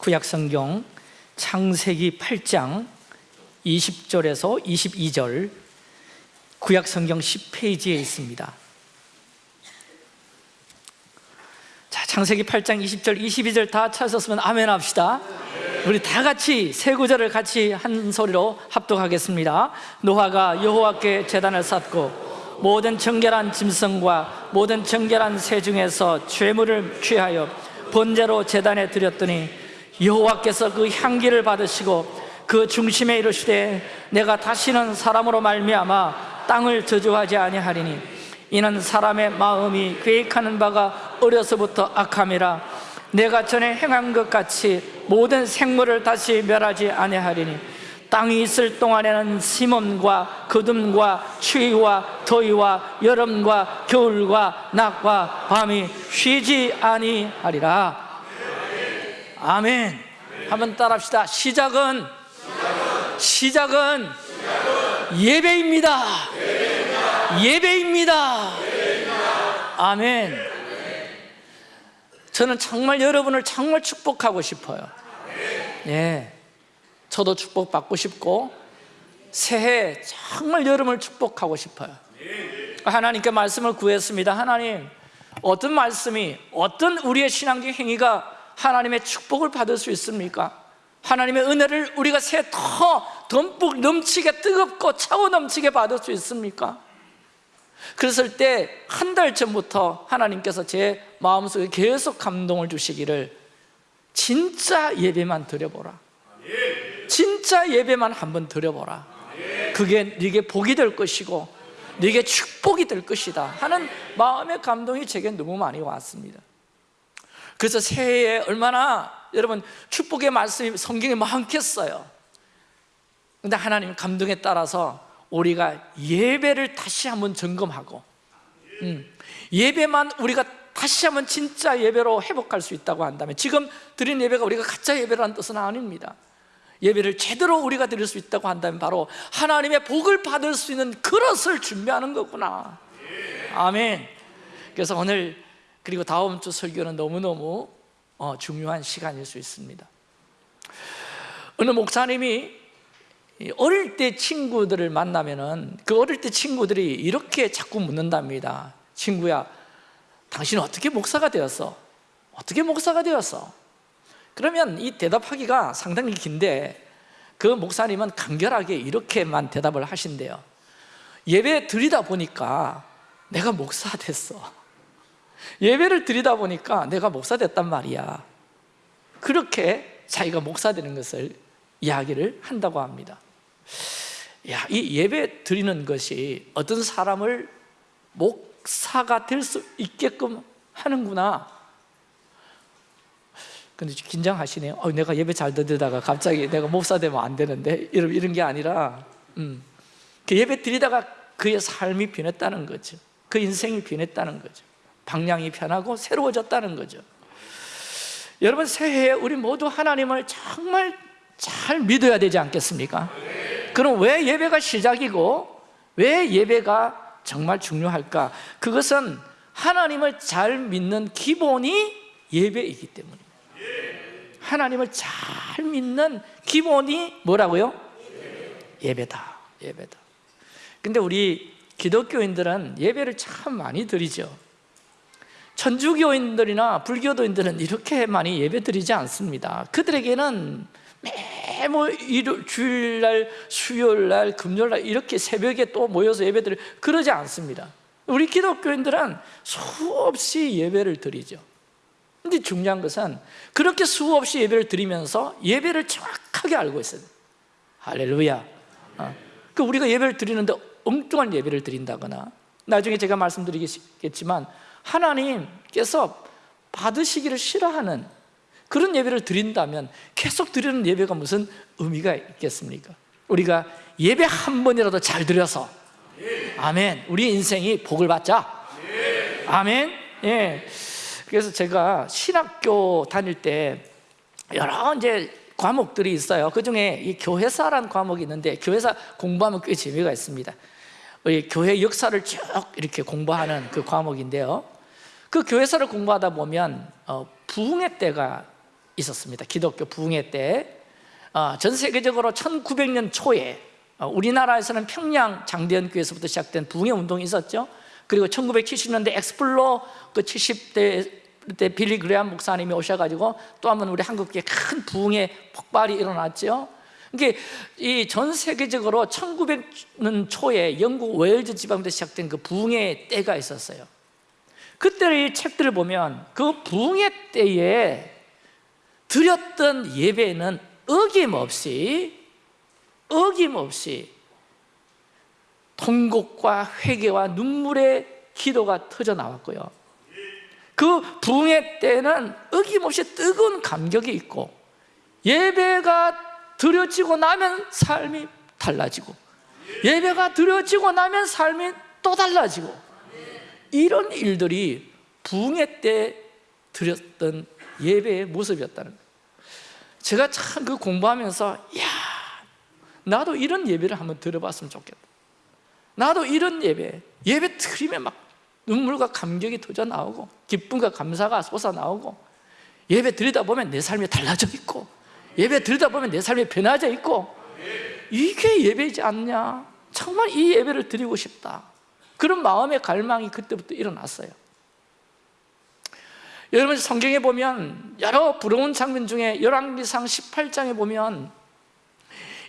구약성경 창세기 8장 20절에서 22절 구약성경 10페이지에 있습니다. 자, 창세기 8장 20절, 22절 다 찾았으면 아멘 합시다. 우리 다 같이 세 구절을 같이 한 소리로 합독하겠습니다. 노아가 여호와께 제단을 쌓고 모든 정결한 짐승과 모든 정결한 새 중에서 죄물을 취하여 번제로 제단에 드렸더니 여호와께서 그 향기를 받으시고 그 중심에 이르시되 내가 다시는 사람으로 말미암아 땅을 저주하지 아니하리니 이는 사람의 마음이 계획하는 바가 어려서부터 악함이라 내가 전에 행한 것 같이 모든 생물을 다시 멸하지 아니하리니 땅이 있을 동안에는 심음과 거둠과 추위와 더위와 여름과 겨울과 낮과 밤이 쉬지 아니하리라 아멘. 한번 따라합시다. 시작은 시작은 예배입니다. 예배입니다. 아멘. 저는 정말 여러분을 정말 축복하고 싶어요. 예. 저도 축복받고 싶고 새해 정말 여름을 축복하고 싶어요. 하나님께 말씀을 구했습니다. 하나님 어떤 말씀이 어떤 우리의 신앙적 행위가 하나님의 축복을 받을 수 있습니까? 하나님의 은혜를 우리가 새해 더 듬뿍 넘치게 뜨겁고 차고 넘치게 받을 수 있습니까? 그랬을 때 한 달 전부터 하나님께서 제 마음속에 계속 감동을 주시기를 진짜 예배만 드려보라 진짜 예배만 한번 드려보라 그게 네게 복이 될 것이고 네게 축복이 될 것이다 하는 마음의 감동이 제게 너무 많이 왔습니다 그래서 새해에 얼마나 여러분 축복의 말씀이 성경에 많겠어요. 근데 하나님 감동에 따라서 우리가 예배를 다시 한번 점검하고 음, 예배만 우리가 다시 한번 진짜 예배로 회복할 수 있다고 한다면 지금 드린 예배가 우리가 가짜 예배라는 뜻은 아닙니다. 예배를 제대로 우리가 드릴 수 있다고 한다면 바로 하나님의 복을 받을 수 있는 그릇을 준비하는 거구나. 아멘. 그래서 오늘 그리고 다음 주 설교는 너무너무 어, 중요한 시간일 수 있습니다 어느 목사님이 어릴 때 친구들을 만나면 은그 어릴 때 친구들이 이렇게 자꾸 묻는답니다 친구야 당신은 어떻게 목사가 되었어? 어떻게 목사가 되었어? 그러면 이 대답하기가 상당히 긴데 그 목사님은 간결하게 이렇게만 대답을 하신대요 예배 드리다 보니까 내가 목사 됐어 예배를 드리다 보니까 내가 목사 됐단 말이야. 그렇게 자기가 목사 되는 것을 이야기를 한다고 합니다. 야, 이 예배 드리는 것이 어떤 사람을 목사가 될 수 있게끔 하는구나. 근데 긴장하시네요. 어, 내가 예배 잘 드리다가 갑자기 내가 목사 되면 안 되는데? 이런, 이런 게 아니라 음, 그 예배 드리다가 그의 삶이 변했다는 거죠. 그 인생이 변했다는 거죠 방향이 변하고 새로워졌다는 거죠 여러분 새해에 우리 모두 하나님을 정말 잘 믿어야 되지 않겠습니까? 그럼 왜 예배가 시작이고 왜 예배가 정말 중요할까? 그것은 하나님을 잘 믿는 기본이 예배이기 때문입니다 하나님을 잘 믿는 기본이 뭐라고요? 예배다 예배다 근데 우리 기독교인들은 예배를 참 많이 드리죠 천주교인들이나 불교도인들은 이렇게 많이 예배 드리지 않습니다. 그들에게는 매뭐 주일날, 수요일날, 금요일날 이렇게 새벽에 또 모여서 예배드리 그러지 않습니다. 우리 기독교인들은 수없이 예배를 드리죠. 근데 중요한 것은 그렇게 수없이 예배를 드리면서 예배를 정확하게 알고 있어요. 할렐루야. 어. 그 우리가 예배를 드리는데 엉뚱한 예배를 드린다거나 나중에 제가 말씀드리겠지만 하나님께서 받으시기를 싫어하는 그런 예배를 드린다면 계속 드리는 예배가 무슨 의미가 있겠습니까? 우리가 예배 한 번이라도 잘 드려서 아멘. 우리 인생이 복을 받자. 아멘. 예. 그래서 제가 신학교 다닐 때 여러 이제 과목들이 있어요. 그 중에 이 교회사라는 과목이 있는데 교회사 공부하면 꽤 재미가 있습니다 교회 역사를 쭉 이렇게 공부하는 그 과목인데요. 그 교회사를 공부하다 보면 어, 부흥의 때가 있었습니다. 기독교 부흥회 때 전 세계적으로 1900년 초에 어, 우리나라에서는 평양 장대현교에서부터 시작된 부흥회 운동이 있었죠. 그리고 1970년대 Explo 그 70대 때 빌리 그레암 목사님이 오셔가지고 또 한 번 우리 한국에 큰 부흥의 폭발이 일어났죠 이게 이 전 세계적으로 1900년 초에 영국 웨일즈 지방부터 시작된 그 부흥의 때가 있었어요. 그때 이 책들을 보면 그 부흥의 때에 드렸던 예배는 어김없이 어김없이 통곡과 회개와 눈물의 기도가 터져 나왔고요. 그 부흥회 때는 어김없이 뜨거운 감격이 있고 예배가 드려지고 나면 삶이 달라지고 예배가 드려지고 나면 삶이 또 달라지고 이런 일들이 부흥회 때 드렸던 예배의 모습이었다는 거예요. 제가 참 그 공부하면서 야 나도 이런 예배를 한번 들어봤으면 좋겠다. 나도 이런 예배 예배 드리면 막 눈물과 감격이 터져 나오고 기쁨과 감사가 솟아 나오고 예배 드리다 보면 내 삶이 달라져 있고 예배 드리다 보면 내 삶이 변화져 있고 이게 예배지 않냐? 정말 이 예배를 드리고 싶다. 그런 마음의 갈망이 그때부터 일어났어요. 여러분 성경에 보면 여러 부러운 장면 중에 열왕기상 18장에 보면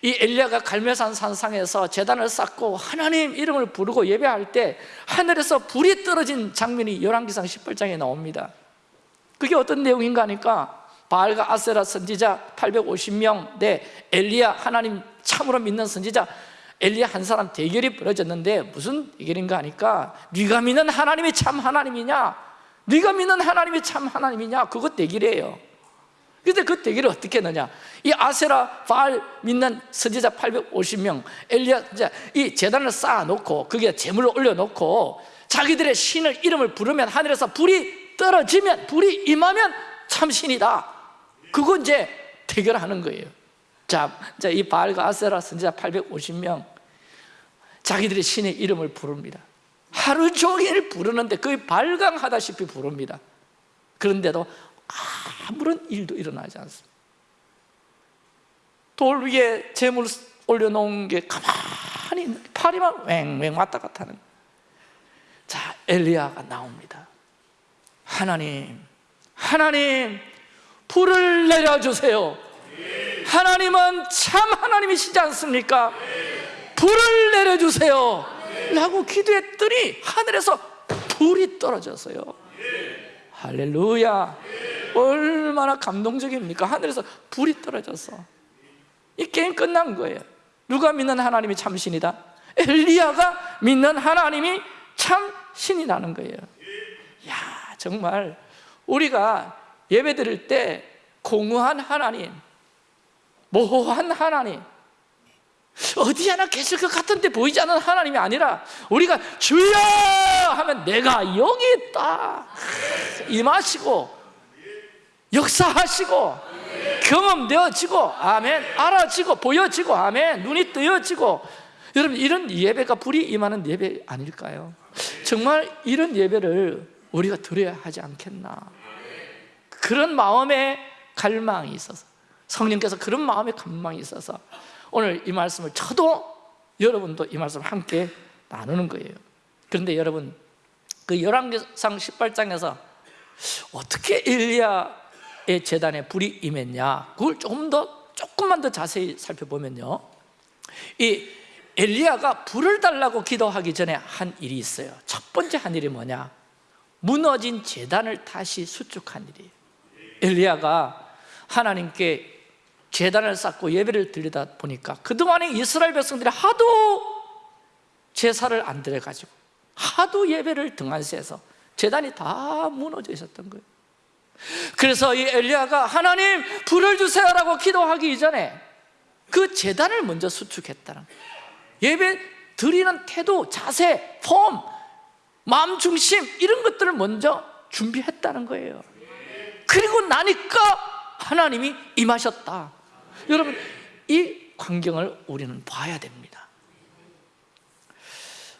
이 엘리야가 갈멜산 산상에서 제단을 쌓고 하나님 이름을 부르고 예배할 때 하늘에서 불이 떨어진 장면이 열왕기상 18장에 나옵니다. 그게 어떤 내용인가 하니까 바알과 아세라 선지자 850명 대 엘리야 하나님 참으로 믿는 선지자. 엘리야 한 사람 대결이 벌어졌는데 무슨 대결인가 하니까 네가 믿는 하나님이 참 하나님이냐? 네가 믿는 하나님이 참 하나님이냐? 그거 대결이에요. 근데 그 대결을 어떻게 했느냐? 이 아세라 바알 믿는 선지자 850명 엘리야 이 재단을 쌓아놓고 거기에 재물을 올려놓고 자기들의 신을 이름을 부르면 하늘에서 불이 떨어지면 불이 임하면 참신이다 그거 이제 대결하는 거예요. 자, 자, 이 바알과 아세라 선지자 850명 자기들의 신의 이름을 부릅니다. 하루 종일 부르는데 거의 발광하다시피 부릅니다. 그런데도 아무런 일도 일어나지 않습니다. 돌 위에 재물 올려놓은 게 가만히 파리만 왱왱 왔다 갔다 하는 자 엘리야가 나옵니다. 하나님 하나님 불을 내려주세요. 하나님은 참 하나님이시지 않습니까? 불을 내려주세요. 라고 기도했더니 하늘에서 불이 떨어졌어요. 할렐루야. 얼마나 감동적입니까? 하늘에서 불이 떨어졌어 이 게임 끝난 거예요. 누가 믿는 하나님이 참 신이다? 엘리야가 믿는 하나님이 참 신이라는 거예요. 야 정말 우리가 예배 드릴 때 공허한 하나님 모호한 하나님 어디 하나 계실 것 같은데 보이지 않는 하나님이 아니라 우리가 주여 하면 내가 여기 있다. 임하시고 역사하시고 경험되어지고 아멘 알아지고 보여지고 아멘 눈이 뜨여지고. 여러분 이런 예배가 불이 임하는 예배 아닐까요? 정말 이런 예배를 우리가 드려야 하지 않겠나 그런 마음의 갈망이 있어서 성령께서 그런 마음의 갈망이 있어서 오늘 이 말씀을 저도 여러분도 이 말씀을 함께 나누는 거예요. 그런데 여러분 그 열왕기상 18장에서 어떻게 엘리야의 재단에 불이 임했냐? 그걸 조금 더 조금만 더 자세히 살펴보면요. 이 엘리야가 불을 달라고 기도하기 전에 한 일이 있어요. 첫 번째 한 일이 뭐냐? 무너진 재단을 다시 수축한 일이에요 엘리야가 하나님께 재단을 쌓고 예배를 드리다 보니까 그동안에 이스라엘 백성들이 하도 제사를 안 드려가지고 하도 예배를 등한시해서 재단이 다 무너져 있었던 거예요. 그래서 이 엘리야가 하나님 불을 주세요라고 기도하기 이전에 그 재단을 먼저 수축했다는 거예요. 예배 드리는 태도, 자세, 폼, 마음 중심 이런 것들을 먼저 준비했다는 거예요 그리고 나니까 하나님이 임하셨다. 여러분 이 광경을 우리는 봐야 됩니다.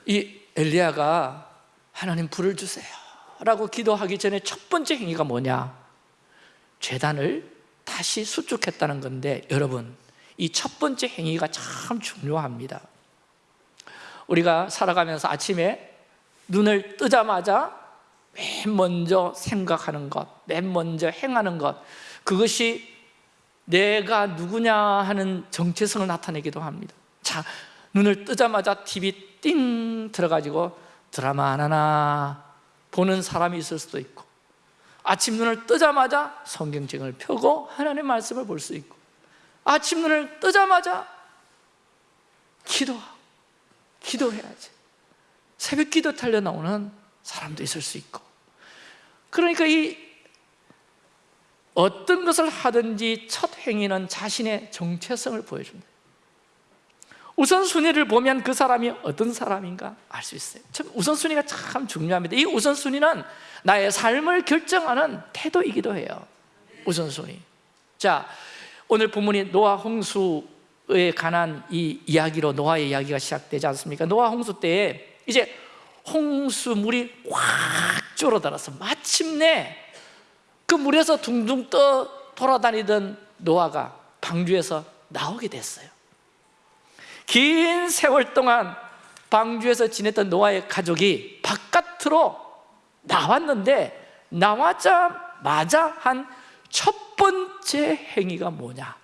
이 엘리야가 하나님 불을 주세요 라고 기도하기 전에 첫 번째 행위가 뭐냐? 재단을 다시 수축했다는 건데 여러분 이 첫 번째 행위가 참 중요합니다. 우리가 살아가면서 아침에 눈을 뜨자마자 맨 먼저 생각하는 것, 맨 먼저 행하는 것 그것이 내가 누구냐 하는 정체성을 나타내기도 합니다. 자, 눈을 뜨자마자 TV 띵 들어가지고 드라마 하나나 보는 사람이 있을 수도 있고 아침 눈을 뜨자마자 성경책을 펴고 하나님의 말씀을 볼 수 있고 아침 눈을 뜨자마자 기도하고 기도해야지. 새벽 기도 달려 나오는 사람도 있을 수 있고. 그러니까 이 어떤 것을 하든지 첫 행위는 자신의 정체성을 보여준다. 우선순위를 보면 그 사람이 어떤 사람인가 알 수 있어요. 참 우선순위가 참 중요합니다. 이 우선순위는 나의 삶을 결정하는 태도이기도 해요. 우선순위. 자 오늘 본문이 노아 홍수에 관한 이 이야기로 노아의 이야기가 시작되지 않습니까? 노아 홍수 때에 이제 홍수물이 확 줄어들어서 마침내 그 물에서 둥둥 떠 돌아다니던 노아가 방주에서 나오게 됐어요. 긴 세월 동안 방주에서 지냈던 노아의 가족이 바깥으로 나왔는데 나와자마자 한 첫 번째 행위가 뭐냐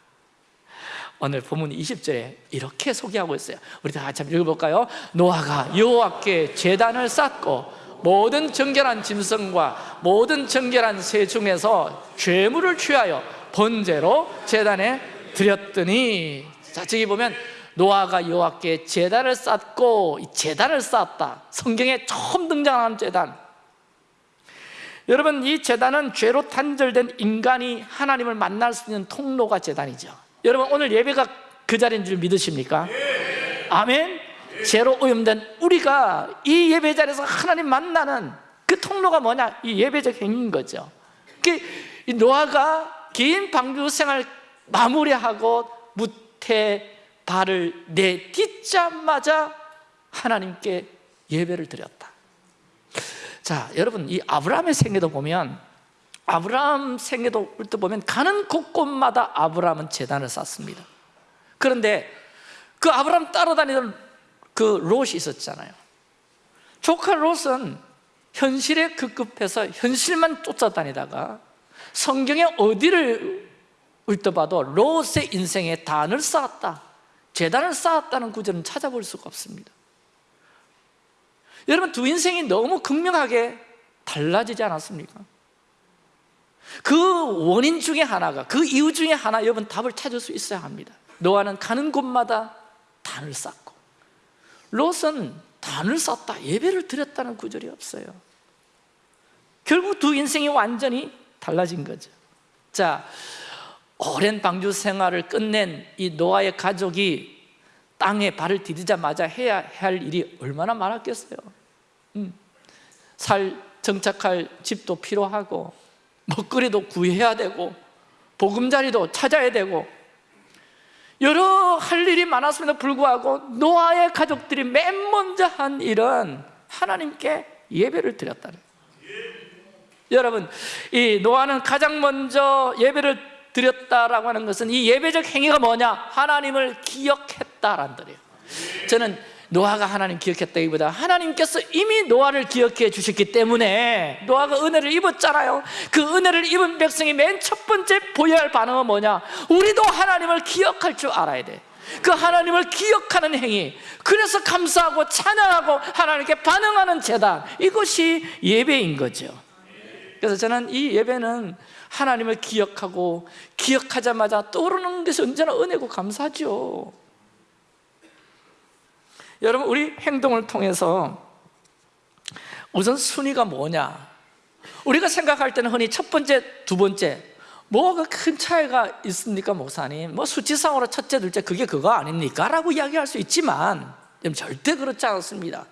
오늘 본문 20절에 이렇게 소개하고 있어요. 우리 다 같이 읽어볼까요? 노아가 여호와께 제단을 쌓고 모든 정결한 짐승과 모든 정결한 새 중에서 죄물을 취하여 번제로 제단에 드렸더니. 자 저기 보면 노아가 여호와께 제단을 쌓고 이 제단을 쌓았다. 성경에 처음 등장하는 제단. 여러분 이 제단은 죄로 단절된 인간이 하나님을 만날 수 있는 통로가 제단이죠 여러분 오늘 예배가 그 자리인 줄 믿으십니까? 아멘? 죄로 오염된 우리가 이 예배 자리에서 하나님 만나는 그 통로가 뭐냐? 이 예배적 행위인 거죠 그 노아가 긴 방주 생활 마무리하고 무태 발을 내딛자마자 하나님께 예배를 드렸다 자, 여러분 이 아브라함의 생애도 보면 아브라함 생애도 때 보면 가는 곳곳마다 아브라함은 재단을 쌓습니다. 그런데 그 아브라함 따라다니던 그 롯이 있었잖아요. 조카 롯은 현실에 급급해서 현실만 쫓아다니다가 성경에 어디를 읊어봐도 롯의 인생에 단을 쌓았다 재단을 쌓았다는 구절은 찾아볼 수가 없습니다 여러분 두 인생이 너무 극명하게 달라지지 않았습니까? 그 원인 중에 하나가 그 이유 중에 하나 여러분 답을 찾을 수 있어야 합니다. 노아는 가는 곳마다 단을 쌓고. 롯은 단을 쌓다 예배를 드렸다는 구절이 없어요. 결국 두 인생이 완전히 달라진 거죠. 자 오랜 방주 생활을 끝낸 이 노아의 가족이 땅에 발을 디디자마자 해야 할 일이 얼마나 많았겠어요. 음. 살 정착할 집도 필요하고 먹거리도 구해야 되고 보금자리도 찾아야 되고 여러 할 일이 많았음에도 불구하고 노아의 가족들이 맨 먼저 한 일은 하나님께 예배를 드렸다는 여러분 이 노아는 가장 먼저 예배를 드렸다라고 하는 것은 이 예배적 행위가 뭐냐? 하나님을 기억했다라는 거예요 저는 노아가 하나님 기억했다기보다. 하나님께서 이미 노아를 기억해 주셨기 때문에 노아가 은혜를 입었잖아요. 그 은혜를 입은 백성이 맨 첫 번째 보여야 할 반응은 뭐냐? 우리도 하나님을 기억할 줄 알아야 돼그 하나님을 기억하는 행위. 그래서 감사하고 찬양하고 하나님께 반응하는 재단. 이것이 예배인 거죠. 그래서 저는 이 예배는 하나님을 기억하고 기억하자마자 떠오르는 것이 언제나 은혜고 감사죠 여러분 우리 행동을 통해서 우선 순위가 뭐냐 우리가 생각할 때는 흔히 첫 번째, 두 번째 뭐가 큰 차이가 있습니까 목사님? 뭐 수치상으로 첫째, 둘째 그게 그거 아닙니까? 라고 이야기할 수 있지만 절대 그렇지 않습니다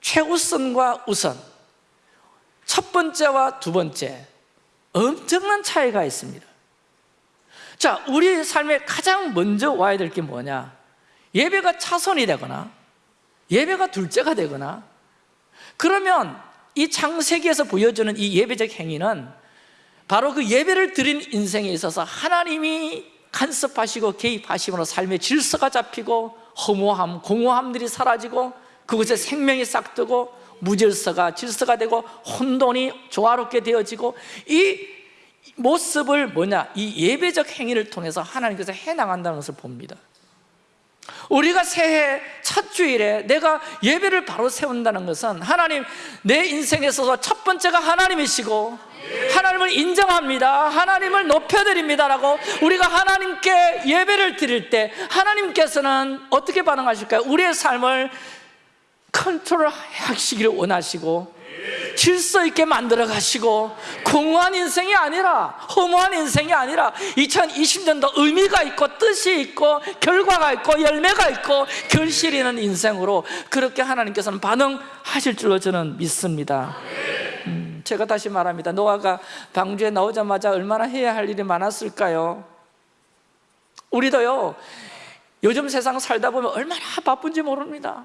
최우선과 우선 첫 번째와 두 번째 엄청난 차이가 있습니다 자, 우리 삶에 가장 먼저 와야 될 게 뭐냐? 예배가 차선이 되거나 예배가 둘째가 되거나 그러면 이 창세기에서 보여주는 이 예배적 행위는 바로 그 예배를 드린 인생에 있어서 하나님이 간섭하시고 개입하심으로 삶의 질서가 잡히고 허무함, 공허함들이 사라지고 그곳에 생명이 싹트고 무질서가 질서가 되고 혼돈이 조화롭게 되어지고 이 모습을 뭐냐? 이 예배적 행위를 통해서 하나님께서 해나간다는 것을 봅니다 우리가 새해 첫 주일에 내가 예배를 바로 세운다는 것은 하나님 내 인생에 있어서 첫 번째가 하나님이시고 하나님을 인정합니다 하나님을 높여드립니다 라고 우리가 하나님께 예배를 드릴 때 하나님께서는 어떻게 반응하실까요? 우리의 삶을 컨트롤 하시기를 원하시고 질서 있게 만들어 가시고 공허한 인생이 아니라 허무한 인생이 아니라 2020년도 의미가 있고 뜻이 있고 결과가 있고 열매가 있고 결실이 있는 인생으로 그렇게 하나님께서는 반응하실 줄로 저는 믿습니다. 음, 제가 다시 말합니다. 노아가 방주에 나오자마자 얼마나 해야 할 일이 많았을까요? 우리도요 요즘 세상 살다 보면 얼마나 바쁜지 모릅니다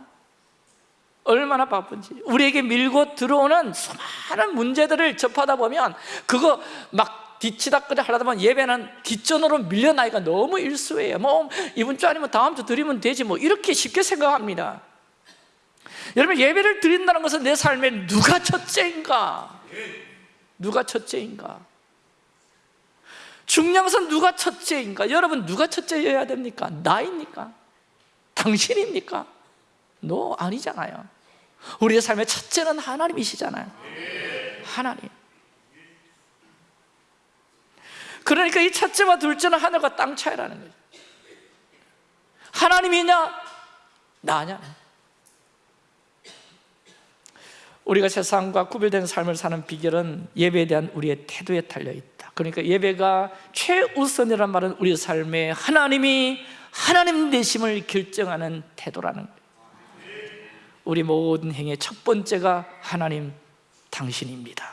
얼마나 바쁜지. 우리에게 밀고 들어오는 수많은 문제들을 접하다 보면 그거 막 뒤치다 끄다 하다 보면 예배는 뒷전으로 밀려나기가 너무 일수예요. 뭐 이번 주 아니면 다음 주 드리면 되지 뭐. 이렇게 쉽게 생각합니다. 여러분 예배를 드린다는 것은 내 삶에 누가 첫째인가? 누가 첫째인가? 중요한 것은 누가 첫째인가? 여러분 누가 첫째여야 됩니까? 나입니까? 당신입니까? 너 아니잖아요 우리의 삶의 첫째는 하나님이시잖아요. 하나님. 그러니까 이 첫째와 둘째는 하늘과 땅 차이라는 거죠. 하나님이냐? 나냐? 우리가 세상과 구별된 삶을 사는 비결은 예배에 대한 우리의 태도에 달려있다. 그러니까 예배가 최우선이란 말은 우리 삶에 하나님이 하나님 되심을 결정하는 태도라는 거예요 우리 모든 행의 첫 번째가 하나님 당신입니다.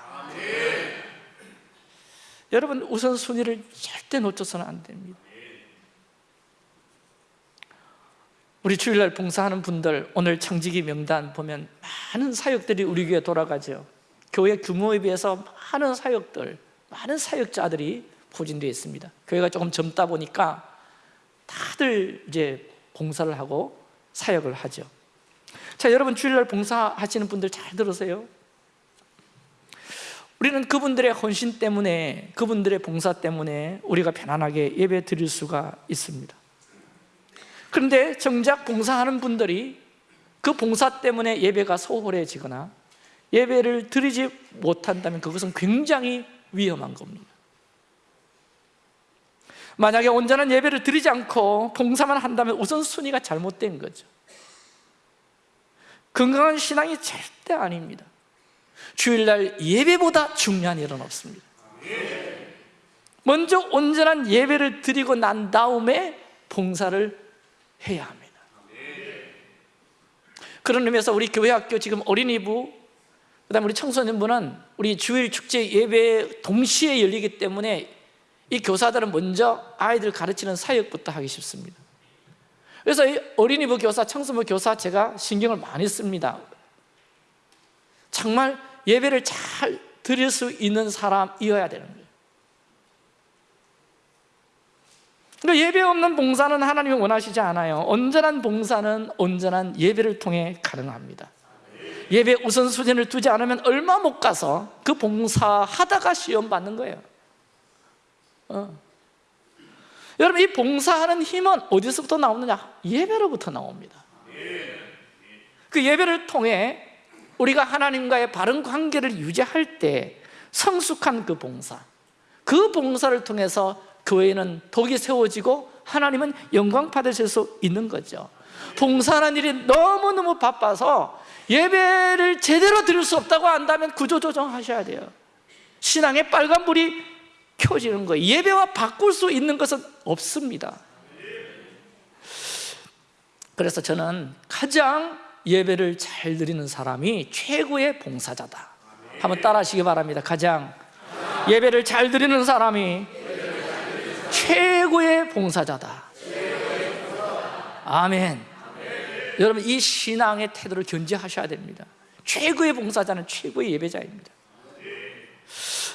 여러분 우선순위를 절대 놓쳐서는 안 됩니다. 우리 주일날 봉사하는 분들 오늘 청지기 명단 보면 많은 사역들이 우리 교회에 돌아가죠. 교회 규모에 비해서 많은 사역들 많은 사역자들이 포진되어 있습니다. 교회가 조금 젊다 보니까 다들 이제 봉사를 하고 사역을 하죠 자 여러분 주일날 봉사하시는 분들 잘 들으세요. 우리는 그분들의 헌신 때문에 그분들의 봉사 때문에 우리가 편안하게 예배 드릴 수가 있습니다. 그런데 정작 봉사하는 분들이 그 봉사 때문에 예배가 소홀해지거나 예배를 드리지 못한다면 그것은 굉장히 위험한 겁니다. 만약에 온전한 예배를 드리지 않고 봉사만 한다면 우선순위가 잘못된 거죠 건강한 신앙이 절대 아닙니다. 주일날 예배보다 중요한 일은 없습니다. 먼저 온전한 예배를 드리고 난 다음에 봉사를 해야 합니다. 그런 의미에서 우리 교회학교 지금 어린이부 그 다음에 우리 청소년부는 우리 주일 축제 예배 동시에 열리기 때문에 이 교사들은 먼저 아이들 가르치는 사역부터 하기 쉽습니다 그래서 어린이부 교사, 청소부 교사 제가 신경을 많이 씁니다. 정말 예배를 잘 드릴 수 있는 사람이어야 되는 거예요. 그러니까 예배 없는 봉사는 하나님이 원하시지 않아요. 온전한 봉사는 온전한 예배를 통해 가능합니다. 예배 우선순위를 두지 않으면 얼마 못 가서 그 봉사하다가 시험 받는 거예요. 어. 여러분 이 봉사하는 힘은 어디서부터 나오느냐? 예배로부터 나옵니다. 그 예배를 통해 우리가 하나님과의 바른 관계를 유지할 때 성숙한 그 봉사 그 봉사를 통해서 교회는 독이 세워지고 하나님은 영광 받으실 수 있는 거죠. 봉사하는 일이 너무너무 바빠서 예배를 제대로 드릴 수 없다고 한다면 구조조정하셔야 돼요. 신앙의 빨간불이 켜지는 거예요. 예배와 바꿀 수 있는 것은 없습니다. 그래서 저는 가장 예배를 잘 드리는 사람이 최고의 봉사자다. 한번 따라 하시기 바랍니다. 가장 예배를 잘 드리는 사람이 최고의 봉사자다. 아멘. 여러분 이 신앙의 태도를 견지하셔야 됩니다. 최고의 봉사자는 최고의 예배자입니다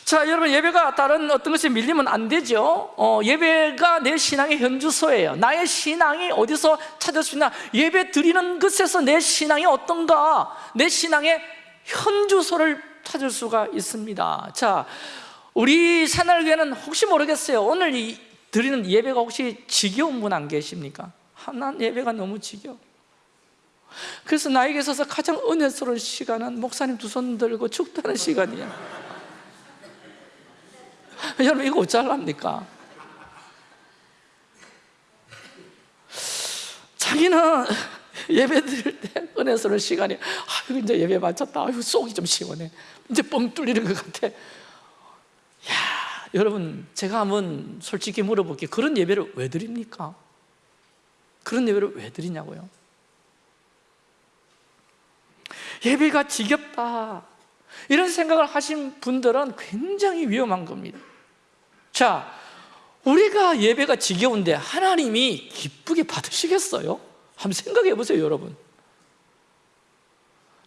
자 여러분 예배가 다른 어떤 것에 밀리면 안 되죠. 어, 예배가 내 신앙의 현주소예요. 나의 신앙이 어디서 찾을 수 있나? 예배 드리는 것에서 내 신앙이 어떤가? 내 신앙의 현주소를 찾을 수가 있습니다. 자 우리 새날교회는 혹시 모르겠어요. 오늘 이 드리는 예배가 혹시 지겨운 분 안 계십니까? 아, 난 예배가 너무 지겨워. 그래서 나에게 있어서 가장 은혜스러운 시간은 목사님 두 손 들고 축도하는 시간이야 여러분 이거 어쩌랍니까? 자기는 예배 드릴 때 은혜스러운 시간이 아이고 이제 예배 마쳤다 아이고 속이 좀 시원해 이제 뻥 뚫리는 것 같아 야 여러분 제가 한번 솔직히 물어볼게요 그런 예배를 왜 드립니까? 그런 예배를 왜 드리냐고요? 예배가 지겹다 이런 생각을 하신 분들은 굉장히 위험한 겁니다 자, 우리가 예배가 지겨운데 하나님이 기쁘게 받으시겠어요? 한번 생각해 보세요 여러분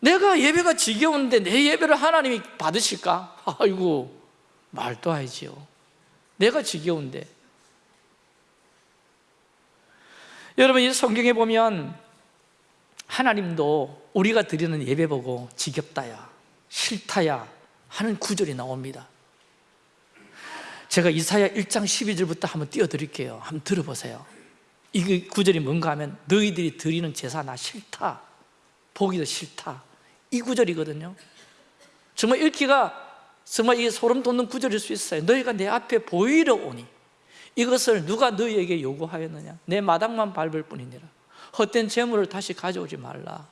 내가 예배가 지겨운데 내 예배를 하나님이 받으실까? 아이고 말도 하지요 내가 지겨운데 여러분 이 성경에 보면 하나님도 우리가 드리는 예배 보고 지겹다야 싫다야 하는 구절이 나옵니다 제가 이사야 1장 12절부터 한번 띄워드릴게요. 한번 들어보세요. 이 구절이 뭔가 하면 너희들이 드리는 제사 나 싫다. 보기도 싫다. 이 구절이거든요. 정말 읽기가 정말 이게 소름 돋는 구절일 수 있어요. 너희가 내 앞에 보이러 오니 이것을 누가 너희에게 요구하였느냐? 내 마당만 밟을 뿐이니라. 헛된 재물을 다시 가져오지 말라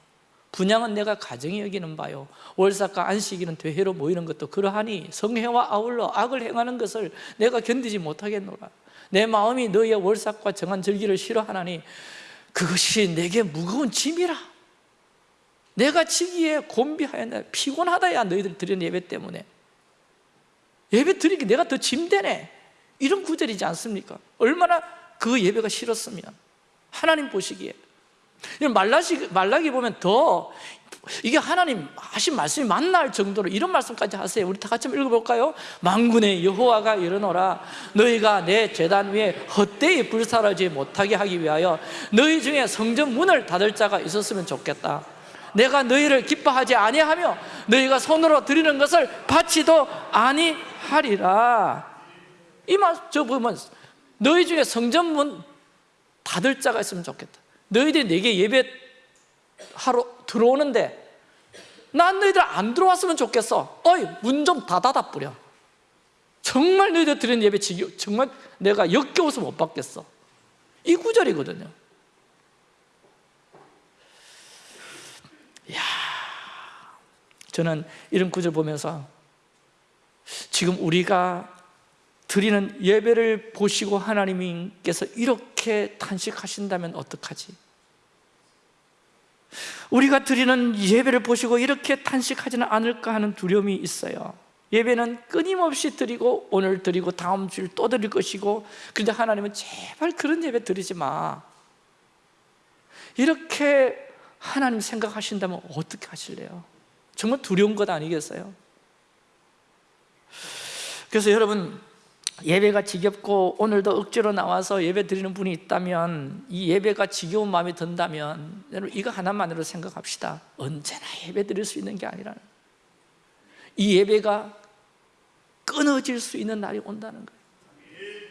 분양은 내가 가정이 여기는 바요. 월삭과 안식일은 되회로 모이는 것도 그러하니 성회와 아울러 악을 행하는 것을 내가 견디지 못하겠노라. 내 마음이 너희의 월삭과 정한 절기를 싫어하나니 그것이 내게 무거운 짐이라. 내가 지기에 곤비하였네 피곤하다야 너희들 드리는 예배 때문에. 예배 드리기 내가 더 짐되네. 이런 구절이지 않습니까? 얼마나 그 예배가 싫었으면. 하나님 보시기에 말라기, 말라기 보면 더 이게 하나님 하신 말씀이 만날 정도로 이런 말씀까지 하세요. 우리 다 같이 한번 읽어볼까요? 만군의 여호와가 이르노라 너희가 내 재단 위에 헛되이 불사르지 못하게 하기 위하여 너희 중에 성전 문을 닫을 자가 있었으면 좋겠다. 내가 너희를 기뻐하지 아니하며 너희가 손으로 드리는 것을 받지도 아니하리라. 이말저 보면 너희 중에 성전 문 닫을 자가 있으면 좋겠다 너희들이 내게 예배하러 들어오는데 난 너희들 안 들어왔으면 좋겠어. 어이 문 좀 닫아다 뿌려. 정말 너희들 드리는 예배 정말 내가 역겨워서 못 받겠어. 이 구절이거든요. 야, 저는 이런 구절 보면서 지금 우리가 드리는 예배를 보시고 하나님께서 이렇게 탄식하신다면 어떡하지? 우리가 드리는 예배를 보시고 이렇게 탄식하지는 않을까 하는 두려움이 있어요 예배는 끊임없이 드리고 오늘 드리고 다음 주일 또 드릴 것이고 그런데 하나님은 제발 그런 예배 드리지 마 이렇게 하나님 생각하신다면 어떻게 하실래요? 정말 두려운 것 아니겠어요? 그래서 여러분 예배가 지겹고 오늘도 억지로 나와서 예배 드리는 분이 있다면 이 예배가 지겨운 마음이 든다면 여러분 이거 하나만으로 생각합시다. 언제나 예배 드릴 수 있는 게 아니라 이 예배가 끊어질 수 있는 날이 온다는 거예요.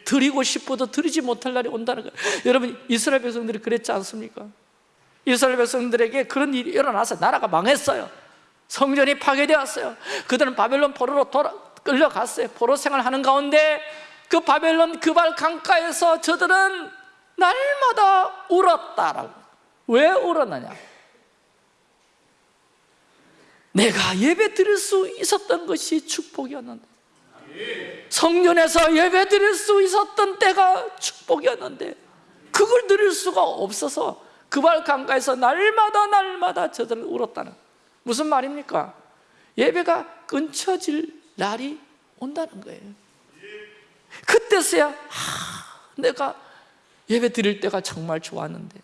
드리고 싶어도 드리지 못할 날이 온다는 거예요. 여러분 이스라엘 백성들이 그랬지 않습니까? 이스라엘 백성들에게 그런 일이 일어나서 나라가 망했어요. 성전이 파괴되었어요. 그들은 바벨론 포로로 돌아, 끌려갔어요. 포로 생활하는 가운데 그 바벨론 그발 강가에서 저들은 날마다 울었다라고. 왜 울었느냐? 내가 예배 드릴 수 있었던 것이 축복이었는데. 성전에서 예배 드릴 수 있었던 때가 축복이었는데 그걸 드릴 수가 없어서 그발 강가에서 날마다 날마다 저들은 울었다는 무슨 말입니까? 예배가 끊쳐질 날이 온다는 거예요 그때서야 아, 내가 예배 드릴 때가 정말 좋았는데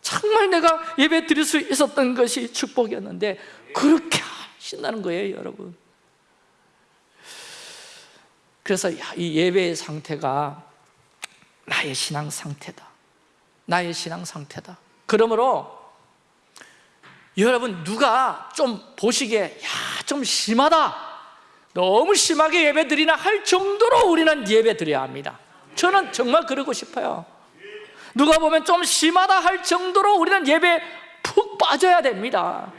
정말 내가 예배 드릴 수 있었던 것이 축복이었는데 그렇게 하신다는 거예요 여러분. 그래서 야, 이 예배의 상태가 나의 신앙 상태다. 나의 신앙 상태다. 그러므로 여러분 누가 좀 보시기에 야 좀 심하다 너무 심하게 예배 드리나 할 정도로 우리는 예배 드려야 합니다. 저는 정말 그러고 싶어요. 누가 보면 좀 심하다 할 정도로 우리는 예배 푹 빠져야 됩니다.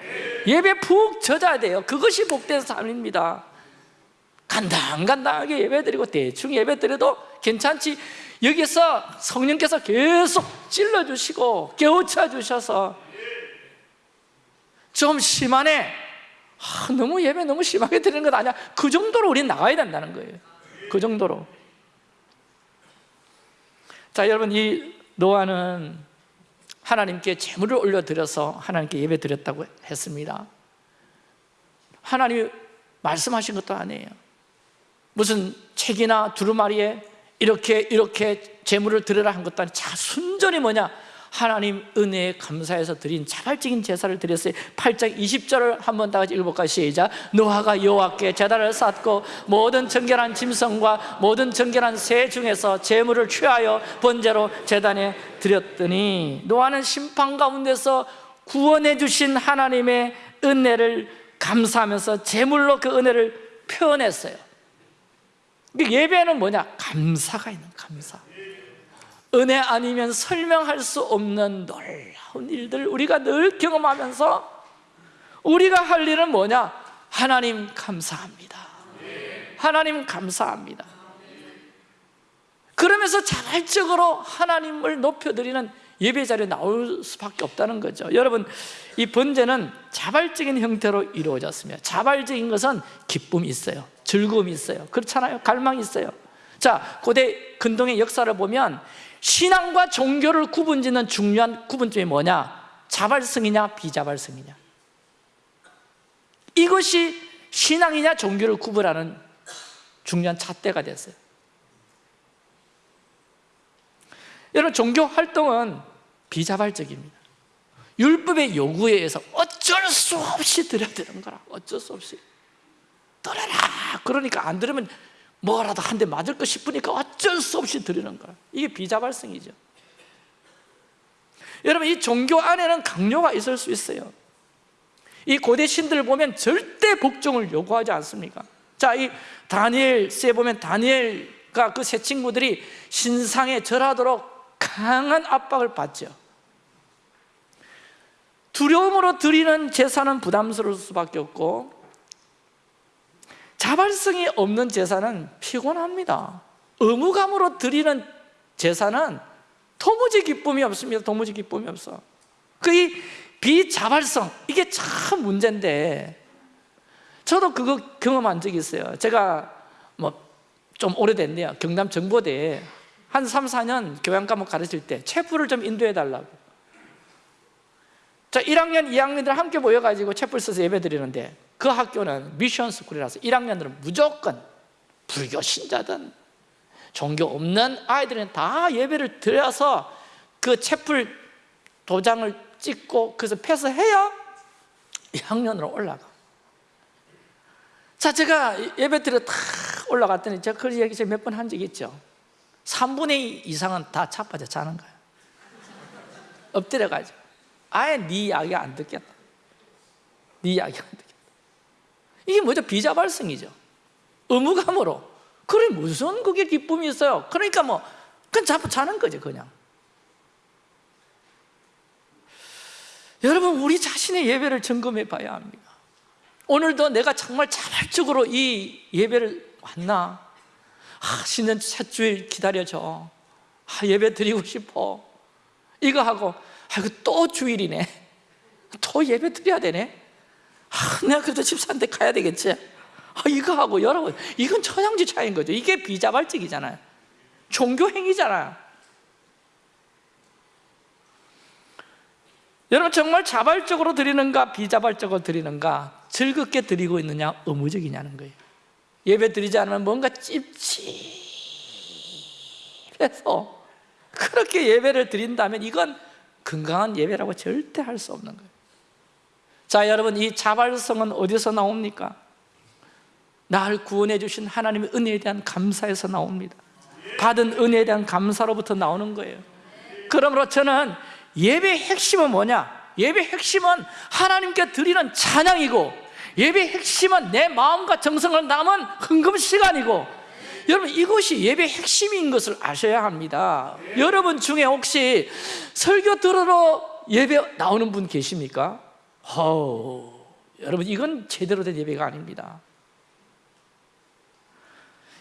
예배 푹 젖어야 돼요. 그것이 복된 삶입니다. 간당간당하게 예배 드리고 대충 예배 드려도 괜찮지. 여기서 성령께서 계속 찔러주시고 깨우쳐 주셔서 좀 심하네 아, 너무 예배 너무 심하게 드리는 것 아니야? 그 정도로 우리 나가야 된다는 거예요. 그 정도로. 자 여러분 이 노아는 하나님께 재물을 올려드려서 하나님께 예배 드렸다고 했습니다. 하나님이 말씀하신 것도 아니에요. 무슨 책이나 두루마리에 이렇게 이렇게 재물을 드려라 한 것도 아니고 자 순전히 뭐냐 하나님 은혜에 감사해서 드린 자발적인 제사를 드렸어요 8장 20절을 한번 다 같이 읽어볼까요? 시작 노아가 여호와께 제단을 쌓고 모든 정결한 짐승과 모든 정결한 새 중에서 재물을 취하여 번제로 제단에 드렸더니 노아는 심판 가운데서 구원해 주신 하나님의 은혜를 감사하면서 재물로 그 은혜를 표현했어요 예배는 뭐냐? 감사가 있는 감사 은혜 아니면 설명할 수 없는 놀라운 일들 우리가 늘 경험하면서 우리가 할 일은 뭐냐? 하나님 감사합니다. 하나님 감사합니다. 그러면서 자발적으로 하나님을 높여드리는 예배 자리에 나올 수밖에 없다는 거죠. 여러분 이 번제는 자발적인 형태로 이루어졌습니다. 자발적인 것은 기쁨이 있어요. 즐거움이 있어요. 그렇잖아요. 갈망이 있어요. 자 고대 근동의 역사를 보면 신앙과 종교를 구분짓는 중요한 구분점이 뭐냐? 자발성이냐 비자발성이냐? 이것이 신앙이냐 종교를 구분하는 중요한 잣대가 됐어요. 여러분 종교 활동은 비자발적입니다. 율법의 요구에 의해서 어쩔 수 없이 되는 거라 어쩔 수 없이. 들어라! 그러니까 안 들으면 뭐라도 한 대 맞을 것 싶으니까 어쩔 수 없이 드리는 거야. 이게 비자발성이죠. 여러분 이 종교 안에는 강요가 있을 수 있어요. 이 고대 신들 보면 절대 복종을 요구하지 않습니까? 자, 이 다니엘서에 보면 다니엘과 그 세 친구들이 신상에 절하도록 강한 압박을 받죠. 두려움으로 드리는 제사는 부담스러울 수밖에 없고 자발성이 없는 제사는 피곤합니다. 의무감으로 드리는 제사는 도무지 기쁨이 없습니다. 도무지 기쁨이 없어. 그 비자발성 이게 참 문제인데 저도 그거 경험한 적이 있어요. 제가 뭐 좀 오래됐네요. 경남 정보대에 한 3, 4년 교양 과목 가르칠 때 체프를 좀 인도해 달라고. 자 1학년, 2학년들 함께 모여가지고 체프를 써서 예배 드리는데 그 학교는 미션 스쿨이라서 1학년들은 무조건 불교 신자든 종교 없는 아이들은 다 예배를 드려서 그 채플 도장을 찍고 그래서 패스해야 2학년으로 올라가. 자 제가 예배 드려 다 올라갔더니 제가 그 얘기 몇 번 한 적이 있죠. 3분의 2 이상은 다 차빠져 자는 거예요 엎드려가지고. 아예 네 이야기 안 듣겠다. 네 이야기 안 듣겠다 이게 뭐죠? 비자발성이죠. 의무감으로. 그래 무슨 그게 기쁨이 있어요? 그러니까 뭐 그냥 자꾸 자는 거죠 그냥. 여러분 우리 자신의 예배를 점검해 봐야 합니다. 오늘도 내가 정말 자발적으로 이 예배를 왔나? 아, 신년 첫 주일 기다려줘. 아, 예배 드리고 싶어. 이거 하고 아이고 또 주일이네. 또 예배 드려야 되네 아, 내가 그래도 집사한테 가야 되겠지? 아, 이거 하고 여러분 이건 천양지 차이인 거죠. 이게 비자발적이잖아요. 종교 행위잖아요. 여러분 정말 자발적으로 드리는가 비자발적으로 드리는가 즐겁게 드리고 있느냐 의무적이냐는 거예요. 예배 드리지 않으면 뭔가 찝찝해서 그렇게 예배를 드린다면 이건 건강한 예배라고 절대 할 수 없는 거예요 자 여러분 이 자발성은 어디서 나옵니까? 나를 구원해 주신 하나님의 은혜에 대한 감사에서 나옵니다 받은 은혜에 대한 감사로부터 나오는 거예요 그러므로 저는 예배의 핵심은 뭐냐? 예배의 핵심은 하나님께 드리는 찬양이고 예배의 핵심은 내 마음과 정성을 담은 흥금 시간이고 여러분 이것이 예배의 핵심인 것을 아셔야 합니다 여러분 중에 혹시 설교 들으러 예배 나오는 분 계십니까? 허우, 여러분 이건 제대로 된 예배가 아닙니다.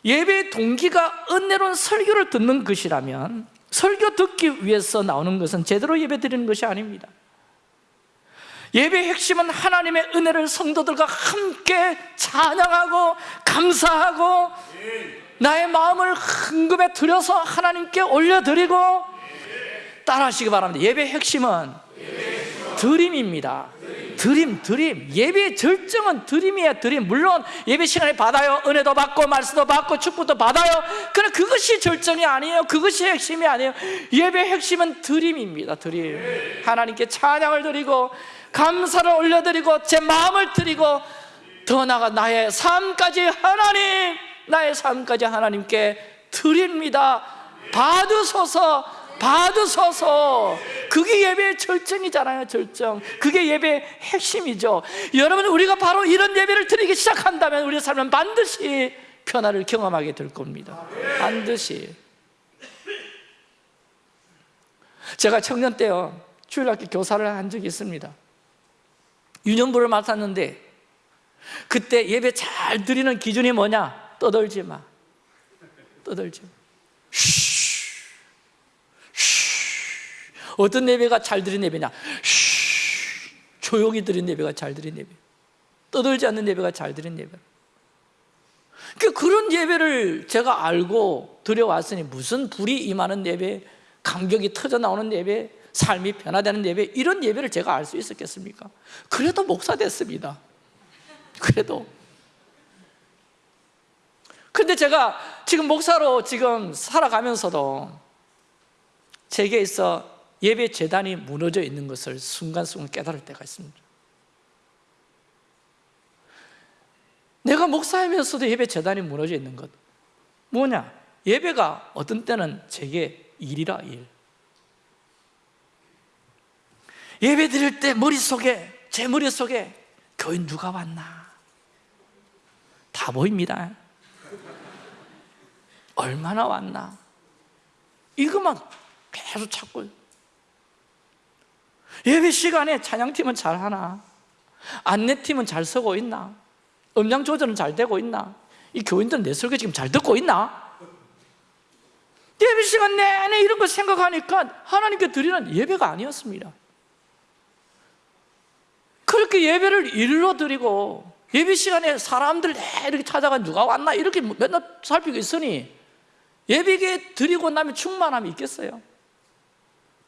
예배의 동기가 은혜로운 설교를 듣는 것이라면 설교 듣기 위해서 나오는 것은 제대로 예배 드리는 것이 아닙니다. 예배의 핵심은 하나님의 은혜를 성도들과 함께 찬양하고 감사하고 나의 마음을 흥금에 들여서 하나님께 올려드리고 따라 하시기 바랍니다. 예배의 핵심은 드림입니다. 드림, 드림. 예배의 절정은 드림이야 드림. 물론 예배 시간에 받아요. 은혜도 받고 말씀도 받고 축복도 받아요. 그러나 그것이 절정이 아니에요. 그것이 핵심이 아니에요. 예배의 핵심은 드림입니다 드림. 하나님께 찬양을 드리고 감사를 올려드리고 제 마음을 드리고 더 나아가 나의 삶까지 하나님 나의 삶까지 하나님께 드립니다. 받으소서 받으소서. 그게 예배의 절정이잖아요 절정. 그게 예배의 핵심이죠. 여러분 우리가 바로 이런 예배를 드리기 시작한다면 우리의 삶은 반드시 변화를 경험하게 될 겁니다. 반드시. 제가 청년 때요 주일학교 교사를 한 적이 있습니다. 유년부를 맡았는데 그때 예배 잘 드리는 기준이 뭐냐? 떠들지 마. 떠들지 마. 쉬, 쉬. 어떤 예배가 잘 드린 예배냐? 쉬. 조용히 드린 예배가 잘 드린 예배 떠들지 않는 예배가 잘 드린 예배 그 그런 예배를 제가 알고 드려왔으니 무슨 불이 임하는 예배 감격이 터져 나오는 예배 삶이 변화되는 예배 이런 예배를 제가 알 수 있었겠습니까? 그래도 목사 됐습니다 그래도 근데 제가 지금 목사로 지금 살아가면서도 제게 있어 예배 재단이 무너져 있는 것을 순간순간 깨달을 때가 있습니다. 내가 목사이면서도 예배 재단이 무너져 있는 것. 뭐냐? 예배가 어떤 때는 제게 일이라 일. 예배 드릴 때 머릿속에 제 머릿속에 교인 누가 왔나? 다 보입니다. 얼마나 왔나? 이것만 계속 찾고 예배 시간에 찬양팀은 잘하나? 안내팀은 잘 서고 있나? 음량 조절은 잘 되고 있나? 이 교인들은 내 설교 지금 잘 듣고 있나? 예배 시간 내내 이런 거 생각하니까 하나님께 드리는 예배가 아니었습니다. 그렇게 예배를 일로 드리고 예배 시간에 사람들 이렇게 찾아가 누가 왔나? 이렇게 맨날 살피고 있으니 예배에 드리고 나면 충만함이 있겠어요?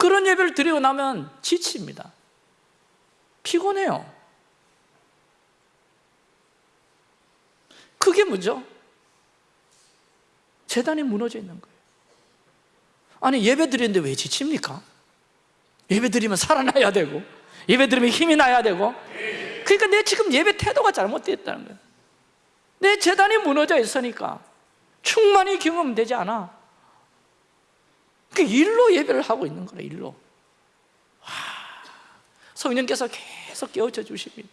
그런 예배를 드리고 나면 지칩니다. 피곤해요. 그게 뭐죠? 재단이 무너져 있는 거예요. 아니 예배 드리는데 왜 지칩니까? 예배 드리면 살아나야 되고 예배 드리면 힘이 나야 되고. 그러니까 내 지금 예배 태도가 잘못되었다는 거예요. 내 재단이 무너져 있으니까 충만히 경험되지 않아 그 일로 예배를 하고 있는 거래 일로. 와, 성령께서 계속 깨우쳐 주십니다.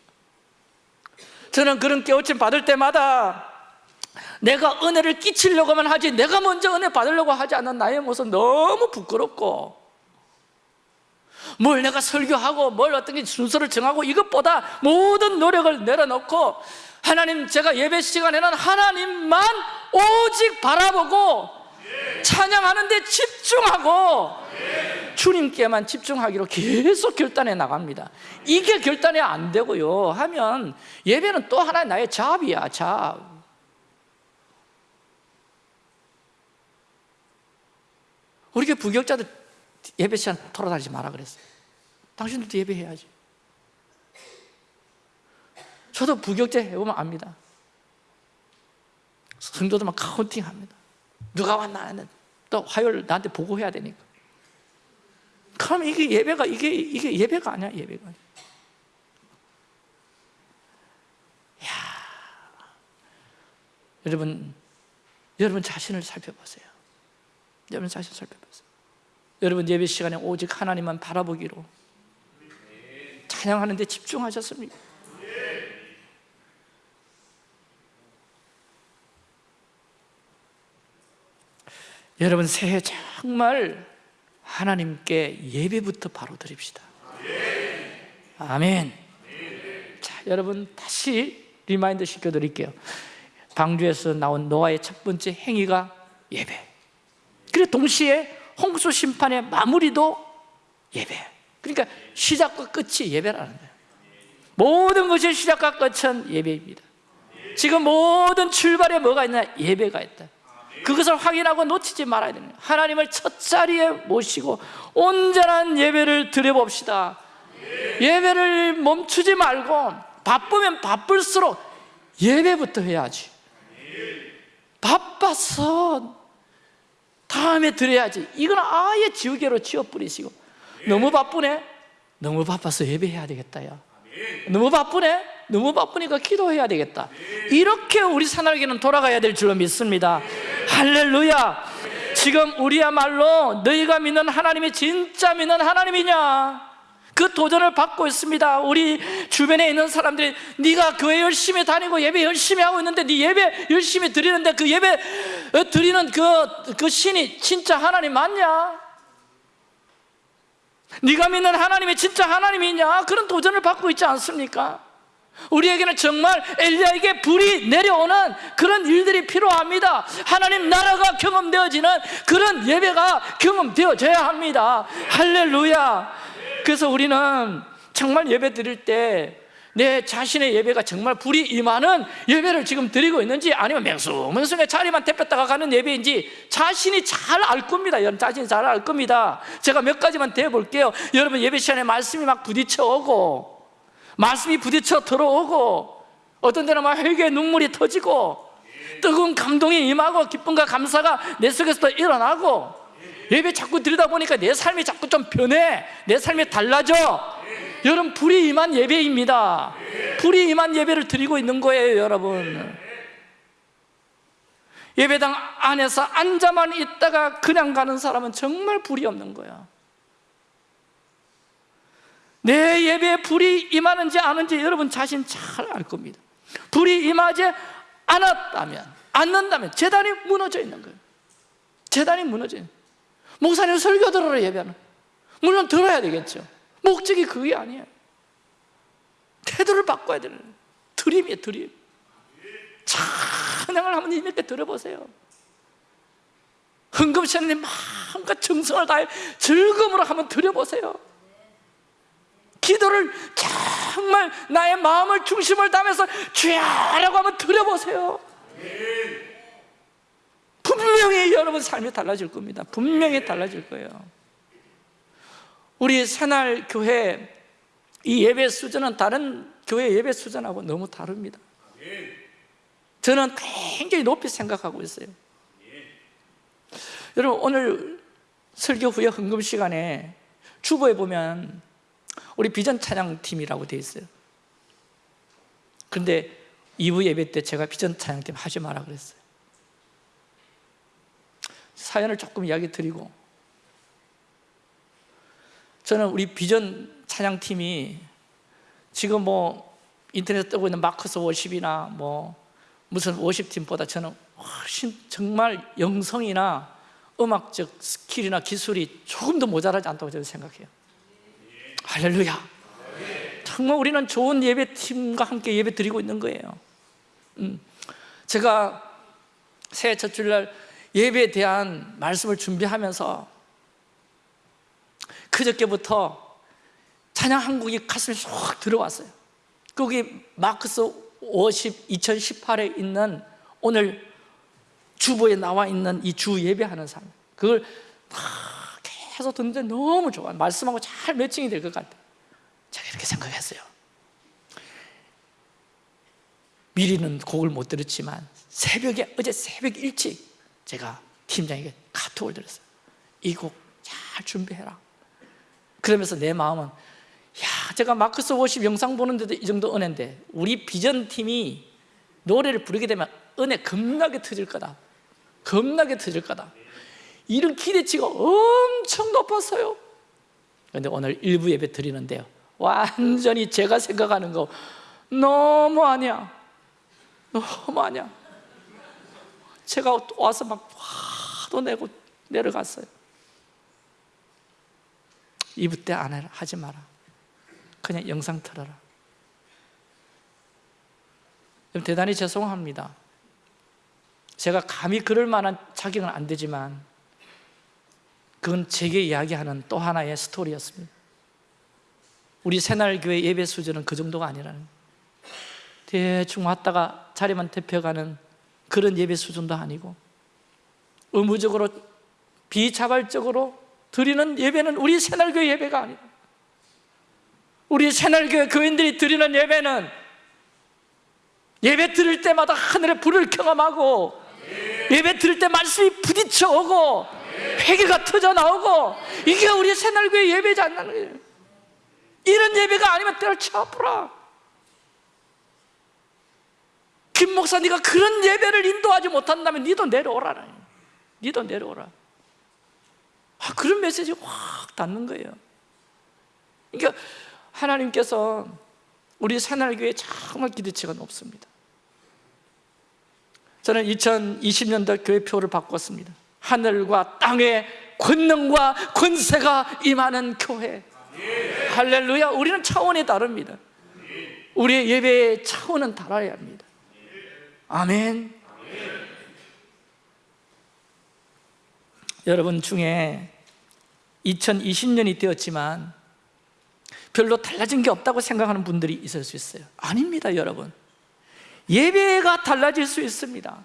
저는 그런 깨우침 받을 때마다 내가 은혜를 끼치려고만 하지 내가 먼저 은혜 받으려고 하지 않는 나의 모습 너무 부끄럽고 뭘 내가 설교하고 뭘 어떤 게 순서를 정하고 이것보다 모든 노력을 내려놓고 하나님 제가 예배 시간에는 하나님만 오직 바라보고 찬양하는데 집중하고 주님께만 집중하기로 계속 결단해 나갑니다. 이게 결단이 안 되고요. 하면 예배는 또 하나의 나의 잡이야 잡 우리 교 부격자들 예배 시간 돌아다니지 마라 그랬어요. 당신들도 예배해야지. 저도 부격제 해보면 압니다. 성도들만 카운팅합니다 누가 왔나 하는 또 화요일 나한테 보고해야 되니까 그럼 이게 예배가 이게 이게 예배가 아니야 예배가 아니야. 야 여러분 여러분 자신을 살펴보세요 여러분 자신 살펴보세요 여러분 예배 시간에 오직 하나님만 바라보기로 찬양하는 데 집중하셨습니까? 여러분 새해 정말 하나님께 예배부터 바로 드립시다. 아멘. 자 여러분 다시 remind 시켜드릴게요. 방주에서 나온 노아의 첫 번째 행위가 예배. 그리고 동시에 홍수 심판의 마무리도 예배. 그러니까 시작과 끝이 예배라는 거예요. 모든 것의 시작과 끝은 예배입니다. 지금 모든 출발에 뭐가 있냐? 예배가 있다 그것을 확인하고 놓치지 말아야 거예요 하나님을 첫 자리에 모시고 온전한 예배를 드려봅시다. 예배를 멈추지 말고 바쁘면 바쁠수록 예배부터 해야지. 바빠서 다음에 드려야지. 이건 아예 지우개로 치워버리시고. 너무 바쁘네? 너무 바빠서 예배해야 되겠다 야 너무 바쁘네? 너무 바쁘니까 기도해야 되겠다. 이렇게 우리 사나에게는 돌아가야 될 줄로 믿습니다 할렐루야 지금 우리야말로 너희가 믿는 하나님이 진짜 믿는 하나님이냐 그 도전을 받고 있습니다 우리 주변에 있는 사람들이 네가 교회 열심히 다니고 예배 열심히 하고 있는데 네 예배 열심히 드리는데 그 예배 어, 드리는 그, 그 신이 진짜 하나님 맞냐? 네가 믿는 하나님이 진짜 하나님이냐? 그런 도전을 받고 있지 않습니까? 우리에게는 정말 엘리야에게 불이 내려오는 그런 일들이 필요합니다. 하나님 나라가 경험되어지는 그런 예배가 경험되어져야 합니다. 할렐루야. 그래서 우리는 정말 예배 드릴 때 내 자신의 예배가 정말 불이 임하는 예배를 지금 드리고 있는지 아니면 맹숭맹숭의 자리만 대폈다가 가는 예배인지 자신이 잘 알 겁니다. 여러분 자신이 잘 알 겁니다. 제가 몇 가지만 대볼게요. 여러분 예배 시간에 말씀이 막 부딪혀 오고 말씀이 부딪혀 들어오고 어떤 때는 막 회개의 눈물이 터지고 뜨거운 감동이 임하고 기쁨과 감사가 내 속에서 일어나고 예배 자꾸 드리다 보니까 내 삶이 자꾸 좀 변해 내 삶이 달라져. 여러분 불이 임한 예배입니다. 불이 임한 예배를 드리고 있는 거예요 여러분. 예배당 안에서 앉아만 있다가 그냥 가는 사람은 정말 불이 없는 거야 내 예배에 불이 임하는지 아는지 여러분 자신 잘 알 겁니다. 불이 임하지 않았다면 않는다면 재단이 무너져 있는 거예요. 재단이 무너져 있는 거예요. 목사님 설교 들으러 예배하는 물론 들어야 되겠죠. 목적이 그게 아니에요. 태도를 바꿔야 되는 드림이에요 드림. 찬양을 한번 힘있게 들어보세요. 흥금시간에 마음과 정성을 다해 즐거움으로 한번 드려보세요 기도를 정말 나의 마음을 중심을 담아서 주야라고 한번 드려보세요. 분명히 여러분 삶이 달라질 겁니다. 분명히 달라질 거예요. 우리 새날 교회 이 예배 수준은 다른 교회 예배 수준하고 너무 다릅니다. 저는 굉장히 높이 생각하고 있어요. 여러분 오늘 설교 후에 헌금 시간에 주보에 보면 우리 비전 찬양팀이라고 되어 있어요. 그런데 2부 예배 때 제가 비전 찬양팀 하지 마라 그랬어요. 사연을 조금 이야기 드리고 저는 우리 비전 찬양팀이 지금 뭐 인터넷에 뜨고 있는 마커스 워십이나 뭐 무슨 worship팀보다 저는 훨씬 정말 영성이나 음악적 skill이나 기술이 조금 더 모자라지 않다고 저는 생각해요 할렐루야. 정말 우리는 좋은 예배팀과 함께 예배 드리고 있는 거예요. 음, 제가 새해 첫 주일날 예배에 대한 말씀을 준비하면서 그저께부터 찬양 한 곡이 가슴에 쏙 들어왔어요. 거기 마크스 50 2018에 있는 오늘 주보에 나와 있는 이 주 예배하는 사람 그걸 계속 듣는데 너무 좋아요 말씀하고 잘 매칭이 될 것 같아요 제가 이렇게 생각했어요. 미리는 곡을 못 들었지만 새벽에 어제 새벽 일찍 제가 팀장에게 카톡을 드렸어요. 이 곡 잘 준비해라. 그러면서 내 마음은 야 제가 마크스 50 영상 보는데도 이 정도 은혜인데 우리 비전팀이 노래를 부르게 되면 은혜 겁나게 터질 거다. 겁나게 터질 거다 이런 기대치가 엄청 높았어요. 그런데 오늘 일부 예배 드리는데요. 완전히 제가 생각하는 거 너무 아니야. 너무 아니야. 제가 와서 막 화도 내고 내려갔어요. 이브 때안 해라 하지 마라. 그냥 영상 틀어라. 대단히 죄송합니다. 제가 감히 그럴 만한 자격은 안 되지만 그건 제게 이야기하는 또 하나의 스토리였습니다 우리 새날교회 예배 수준은 그 정도가 아니라는. 대충 왔다가 자리만 대표가는 그런 예배 수준도 아니고 의무적으로 비자발적으로 드리는 예배는 우리 새날교회 예배가 아니에요 우리 새날교회 교인들이 드리는 예배는 예배 드릴 때마다 하늘에 불을 경험하고 예배 드릴 때 말씀이 부딪혀 오고 회개가 터져 나오고 이게 우리 새날교회 예배지 않는 거예요 이런 예배가 아니면 때를 쳐부라. 김 목사 네가 그런 예배를 인도하지 못한다면 니도 내려오라 니도 내려오라. 아, 그런 메시지 확 닿는 거예요. 그러니까 하나님께서 우리 새날교회 정말 기대치가 높습니다. 저는 2020년도 교회표를 바꿨습니다 하늘과 땅의 권능과 권세가 임하는 교회. 할렐루야. 우리는 차원이 다릅니다. 우리의 예배의 차원은 달아야 합니다. 아멘. 여러분 중에 2020년이 되었지만 별로 달라진 게 없다고 생각하는 분들이 있을 수 있어요. 아닙니다 여러분. 예배가 달라질 수 있습니다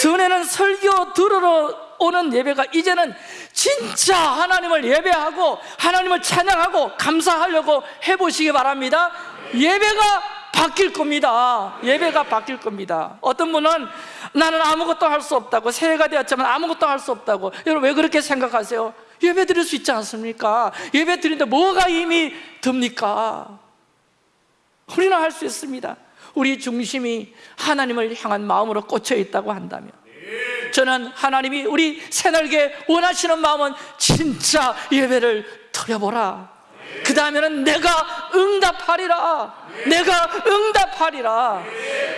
전에는 설교 들으러 오는 예배가 이제는 진짜 하나님을 예배하고 하나님을 찬양하고 감사하려고 해보시기 바랍니다 예배가 바뀔 겁니다 예배가 바뀔 겁니다 어떤 분은 나는 아무것도 할 수 없다고 새해가 되었지만 아무것도 할 수 없다고 여러분 왜 그렇게 생각하세요? 예배 드릴 수 있지 않습니까? 예배 드리는데 뭐가 힘이 듭니까? 우리는 할 수 있습니다 우리 중심이 하나님을 향한 마음으로 꽂혀 있다고 한다면 저는 하나님이 우리 새날개 원하시는 마음은 진짜 예배를 드려보라. 그 다음에는 내가 응답하리라. 내가 응답하리라.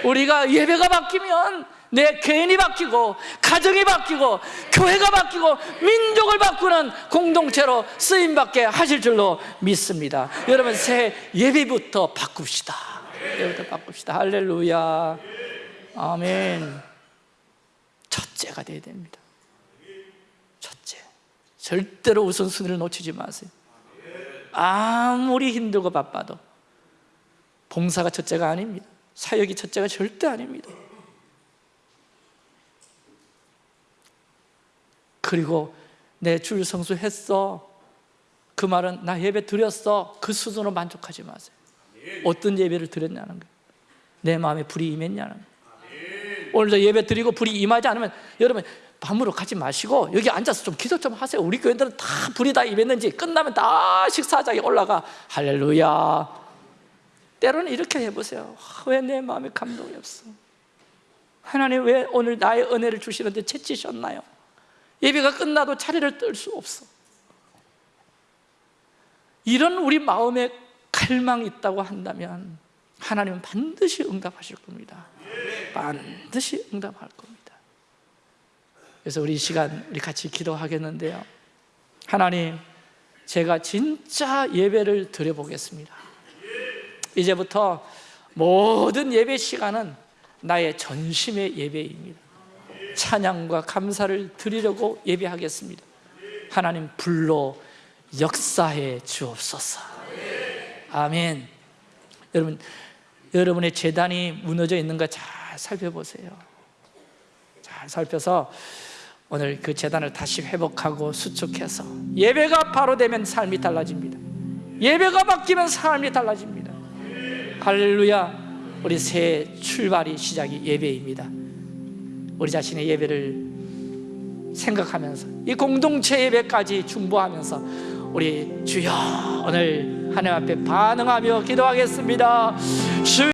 우리가 예배가 바뀌면 내 개인이 바뀌고 가정이 바뀌고 교회가 바뀌고 민족을 바꾸는 공동체로 쓰임받게 하실 줄로 믿습니다. 여러분 새 예배부터 바꿉시다 예배부터 바꿉시다. 할렐루야. 아멘. 첫째가 돼야 됩니다. 첫째. 절대로 우선순위를 놓치지 마세요. 아무리 힘들고 바빠도 봉사가 첫째가 아닙니다. 사역이 첫째가 절대 아닙니다. 그리고 내줄 성수했어. 그 말은 나 예배 드렸어. 그 수준으로 만족하지 마세요 어떤 예배를 드렸냐는 거예요. 내 마음에 불이 임했냐는 거예요. 오늘도 예배 드리고 불이 임하지 않으면 여러분 밤으로 가지 마시고 여기 앉아서 좀 기도 좀 하세요. 우리 교회들은 다 불이 다 임했는지 끝나면 다 식사장에 올라가 할렐루야. 때로는 이렇게 해보세요. 왜 내 마음에 감동이 없어? 하나님 왜 오늘 나의 은혜를 주시는데 채치셨나요? 예배가 끝나도 자리를 뜰 수 없어. 이런 우리 마음에 갈망이 있다고 한다면 하나님은 반드시 응답하실 겁니다. 반드시 응답할 겁니다. 그래서 우리 이 시간 우리 같이 기도하겠는데요. 하나님 제가 진짜 예배를 드려보겠습니다. 이제부터 모든 예배 시간은 나의 전심의 예배입니다. 찬양과 감사를 드리려고 예배하겠습니다. 하나님 불로 역사해 주옵소서 아멘. 여러분 여러분의 재단이 무너져 있는 거잘 살펴보세요. 잘 살펴서 오늘 그 재단을 다시 회복하고 수축해서 예배가 바로 되면 삶이 달라집니다. 예배가 바뀌면 삶이 달라집니다. 할렐루야. 우리 새 출발이 시작이 예배입니다. 우리 자신의 예배를 생각하면서 이 공동체 예배까지 중보하면서 우리 주여 오늘 하나님 앞에 반응하며 기도하겠습니다. 주